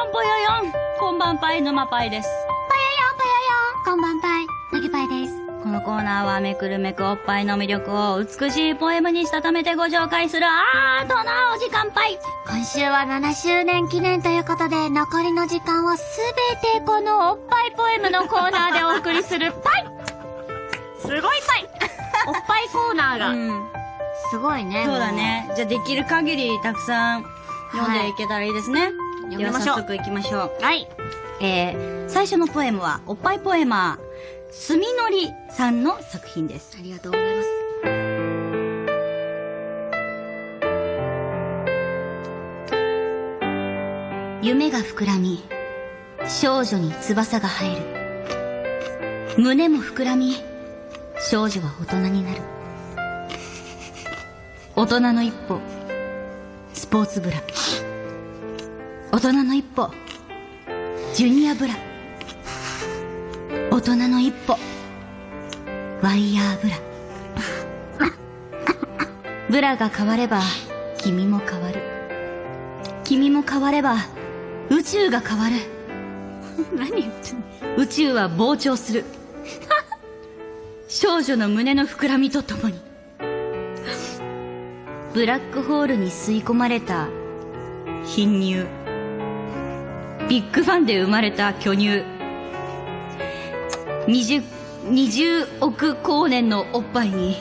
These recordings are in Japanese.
よんぽよよんこんばんぱい沼パイです。ぽよよんぽよよんこんばんぱい、なぎぱいです。このコーナーはめくるめくおっぱいの魅力を美しいポエムにしたためてご紹介するアートなお時間ぱい。今週は7周年記念ということで、残りの時間をすべてこのおっぱいポエムのコーナーでお送りするパイすごいパイおっぱいコーナーが。うん。すごいね。そうだね。じゃあできる限りたくさん読んでいけたらいいですね。読ではみましょう早速行きましょう。はい。えー、最初のポエムは、おっぱいポエマー、すみのりさんの作品です。ありがとうございます。夢が膨らみ、少女に翼が生える。胸も膨らみ、少女は大人になる。大人の一歩、スポーツブラ。大人の一歩、ジュニアブラ。大人の一歩、ワイヤーブラ。ブラが変われば、君も変わる。君も変われば、宇宙が変わる。何言ってんの？宇宙は膨張する。少女の胸の膨らみとともに。ブラックホールに吸い込まれた貧乳。ビッグファンで生まれた巨乳。20、20億光年のおっぱいに、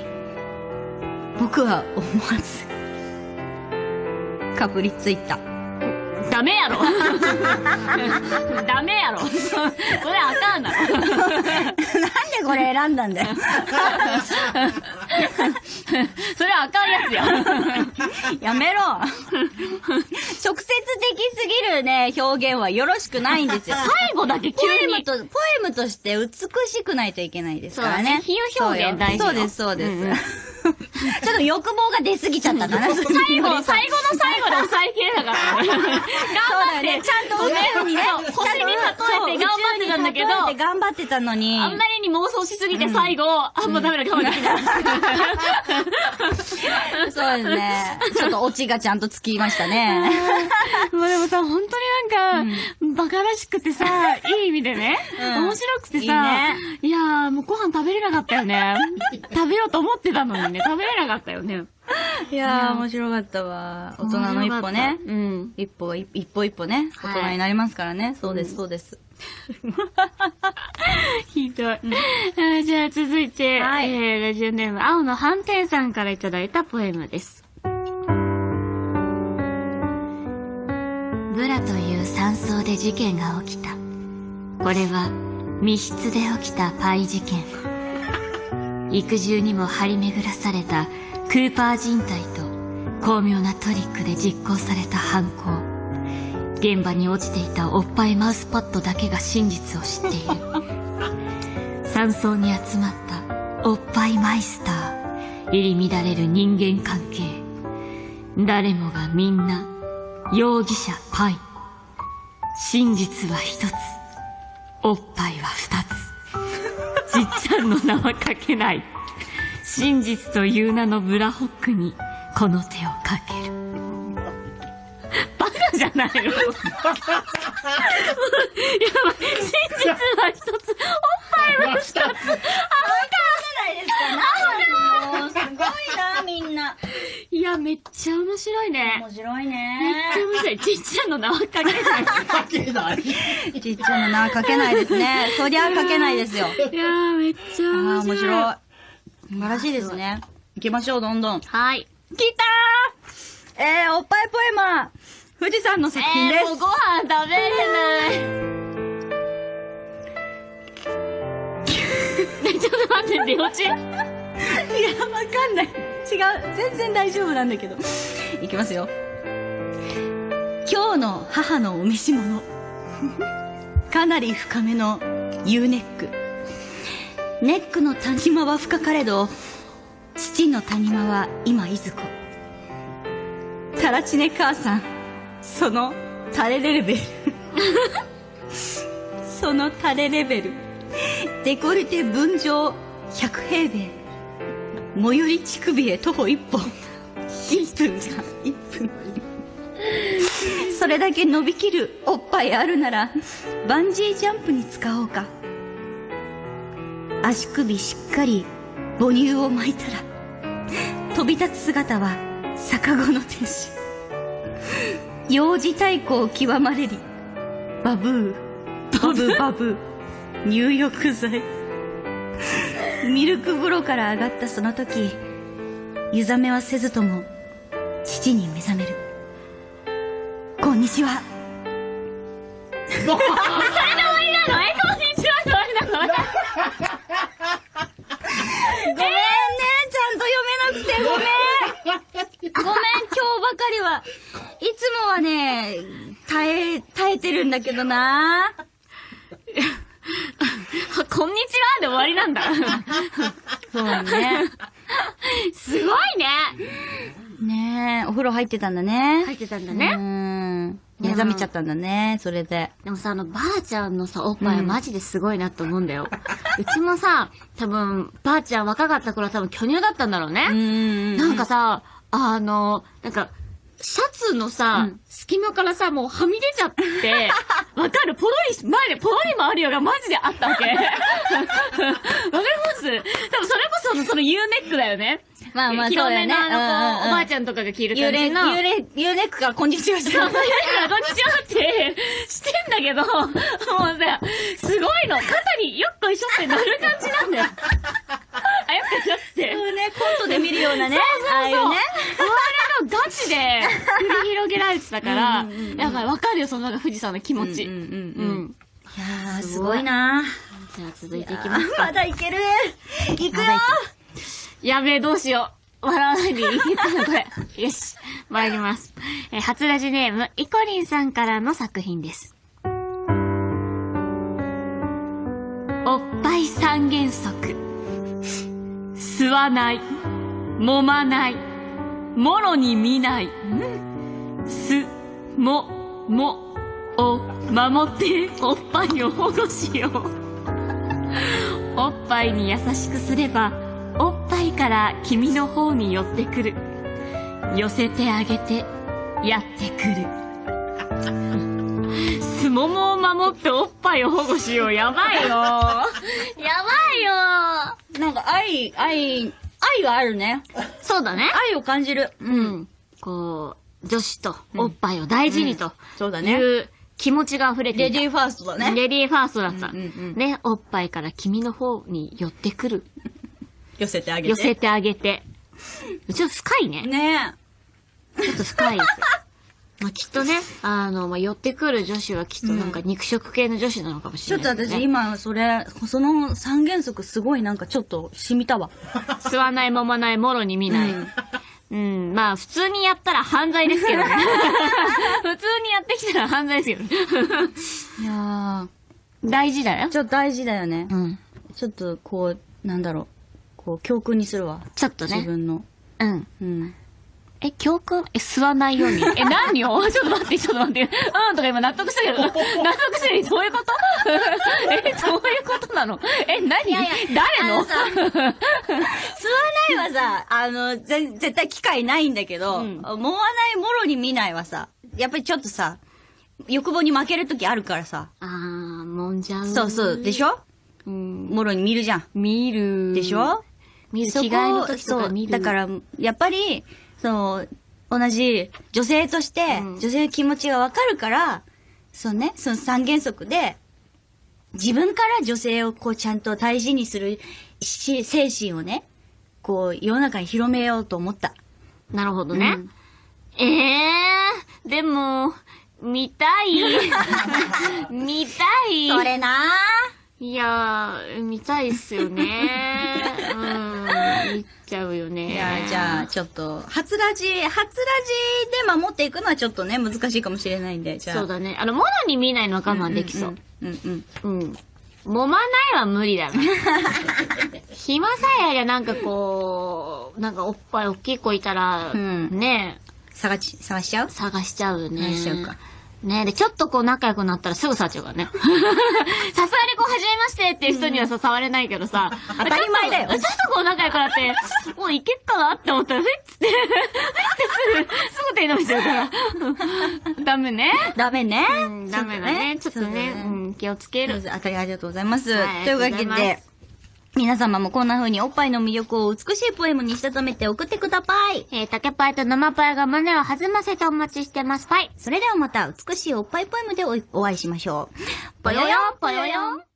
僕は思わず、かぶりついた。ダメやろダメやろそれあかんだろなんでこれ選んだんだよ。それあかんやつや。やめろるね、表現はよろしくないんですよ。最後だけポ急に。エムと、ポエムとして美しくないといけないですからね。そうだね比喩表現大事よそうです、そうです。うんうん ちょっと欲望が出すぎちゃったかな。最後、最後の最後で抑えきれなかった。頑張って。ちゃんと宇宙にね星に例えて頑張ってたんだけど、頑張ってたのに。あんまりに妄想しすぎて最後、あ、もうダメだ、ダメだ、そうですね。ちょっとオチがちゃんとつきましたね。もうでもさ、本当になんか、バカらしくてさ、いい意味でね、うん面白くてさ、い飯食べれなかったよね。食べようと思ってたのにね、食べれなかったよね。いやー、面白かったわ。大人の一歩ね。うん。一歩、一一歩一歩ね、大はい人になりますからね。そうです、そうです。ひどい。じゃあ続いて、はいえー、ラジオネーム、青の斑点さんからいただいたポエムです。ブラという山荘で事件が起きた。これは密室で起きたパイ事件。育獣にも張り巡らされたクーパー人体と巧妙なトリックで実行された犯行。現場に落ちていたおっぱいマウスパッドだけが真実を知っている。山荘に集まったおっぱいマイスター。入り乱れる人間関係。誰もがみんな容疑者パイ。真実は一つ。おっぱいは2つ。じっちゃんの名は書けない。真実という名のブラホックにこの手をかける。バカじゃないの？やばい。真実は1つ、おっぱいは二つ。もうすごいな、みんな。いや、めっちゃ面白いね。面白いめっね。ちゃ面白い。ちっちゃんの名は書けない。かけない。ちっちゃな名書けないですね。そりゃ書けないですよ。いやー、めっちゃああ、面白い。い。素晴らしいですね。行きましょう、どんどん。来はい。たーえー、おっぱいポエマー、富士山の作品です。えー、もうご飯食べれない。ちょっと待って、出落ちいや、わかんない。違う。全然大丈夫なんだけど。いきますよ。今日の母のお召し物。かなり深めの U ネック。ネックの谷間は深かれど、父の谷間は今いずこ。タラチネ母さん、そのタレレベル。そのタレレベル。デコルテ分譲100平米。最寄り乳首へ徒歩1本。1分じゃん、1分。それだけ伸びきるおっぱいあるなら、バンジージャンプに使おうか。足首しっかり母乳を巻いたら、飛び立つ姿は逆子の天使。幼児太鼓を極まれり、バブー、バブバブー、入浴剤。ミルク風呂から上がったその時、湯冷めはせずとも、父に目覚める。こんにちは。それで終わりなのえ、こんにちはで終わりなのごめんね、ちゃんと読めなくてごめん。ごめん、今日ばかりは。いつもはね、耐え、耐えてるんだけどな。こんにちはで終わりなんだ。そうね。すごいね。ねえ、お風呂入ってたんだね。入ってたんだうね。ん。目覚めちゃったんだね、それで。でもさ、あの、ばあちゃんのさ、おっぱいはマジですごいなって思うんだよ。うちもさ、多分、ばあちゃん若かった頃は多分巨乳だったんだろうね。んなんかさ、あの、なんか、シャツのさ、隙間からさ、もうはみ出ちゃって、わかる？ポロリ、前でポロリもあるよがマジであったわけ。わかります？多分それこそ、その U ネックだよね。まあまあ、そうだよね。のあの、こう、おばあちちゃんとかが着る感じの。ーレ、ユーネックからこんにちはしてそう、そういうのがこんにちはってしてんだけど、もうさ、すごいの。肩によっこいしょって乗る感じなんだよ。あ、よっこいしょって。そうね、コントで見るようなね。そうそうそうああいうね。我々のガチで繰り広げられてたから、やばい、わかるよ、そのなんか富士山の気持ち。うんうんうんうん。いやー、すごいなじゃあ続いていきますまか。だいけるいくよやべえ、どうしよう。笑わないでいけたの、これ。よし。参ります。えー初ラジネーム、イコリンさんからの作品です。おっぱい三原則。吸わない。揉まない。もろに見ない。す、も、も、を守っておっぱいを保護しよう。おっぱいに優しくすれば、おっぱいから君の方に寄ってくる。寄せてあげて、やってくる。すももを守っておっぱいを保護しよう。やばいよ。やばいよ。なんか愛、愛、愛があるね。そうだね。愛を感じる。う。ん。こう、女子とおっぱいを大事にとそうだね。いう気持ちが溢れていた。レディーファーストだね。レディーファーストだった。ね、おっぱいから君の方に寄ってくる。寄せてあげて。寄せてあげて。ちょっと深いね。ねちょっと深いですよ。まあ、きっとね、あの、まあ、寄ってくる女子はきっとなんか肉食系の女子なのかもしちょっとれないですね、私今、それ、その三原則すごいなんかちょっと染みたわ。吸わない、揉まない、もろに見ない。うん、まあ、普通にやったら犯罪ですけどね。普通にやってきたら犯罪ですけどね。いや大事だよー、。ちょっと大事だよね。うん。ちょっとこう、なんだろう。こう、教訓にするわ。ちょっとね。自分の。うん。うん。え、教訓？え、吸わないように。え、何よ ちょっと待って、ちょっと待って。うんとか今納得したけど、納得したけど、どういうこと？え、どういうことなの？え、何？誰の？あのさ吸わないはさ、あの、ぜ絶対機会ないんだけど、うん揉まないもろに見ないはさ、やっぱりちょっとさ、欲望に負ける時あるからさ。あー、もんじゃう。そうそう。でしょ？うん。もろに見るじゃん。見る。でしょ？見る。着替えの時とか見る。だから、やっぱり、その、同じ女性として、うん女性の気持ちがわかるから、そうね、その三原則で、自分から女性をこうちゃんと大事にするし精神をね、こう世の中に広めようと思った。なるほどね。うんええー、でも、見たい。見たい。それなぁ。いやー、見たいっすよね。うん、見ちゃうよね。いや、じゃあ、ちょっと、初ラジ、初ラジで守っていくのはちょっとね、難しいかもしれないんで、じゃあ。そうだね。あの、物に見ないのは我慢できそう。うんうん。うんうん。揉まないは無理だな。暇さえありゃなんかこう、なんかおっぱい大きい子いたら、うんね探し、探しちゃう？探しちゃうよね。探しちゃうか。ねで、ちょっとこう仲良くなったらすぐ触っちゃうからね。さすがにこう、はじめましてっていう人にはさ、触れないけどさ。当たり前だよちょっとこう仲良くなって、もういけっかなって思ったら、ふいっつって、ふいってすぐ、すぐ手伸びちゃうから。ダメね。ダメね。うん、ダメだね。ちょっとね、うん、気をつける。あたりありがとうございます。はいというわけで、皆様もこんな風におっぱいの魅力を美しいポエムにしたためて送ってください。えー、竹パイと生パイが胸を弾ませてお待ちしてます。パイ。それではまた美しいおっぱいポエムでおお会いしましょう。ぽよよんぽよよん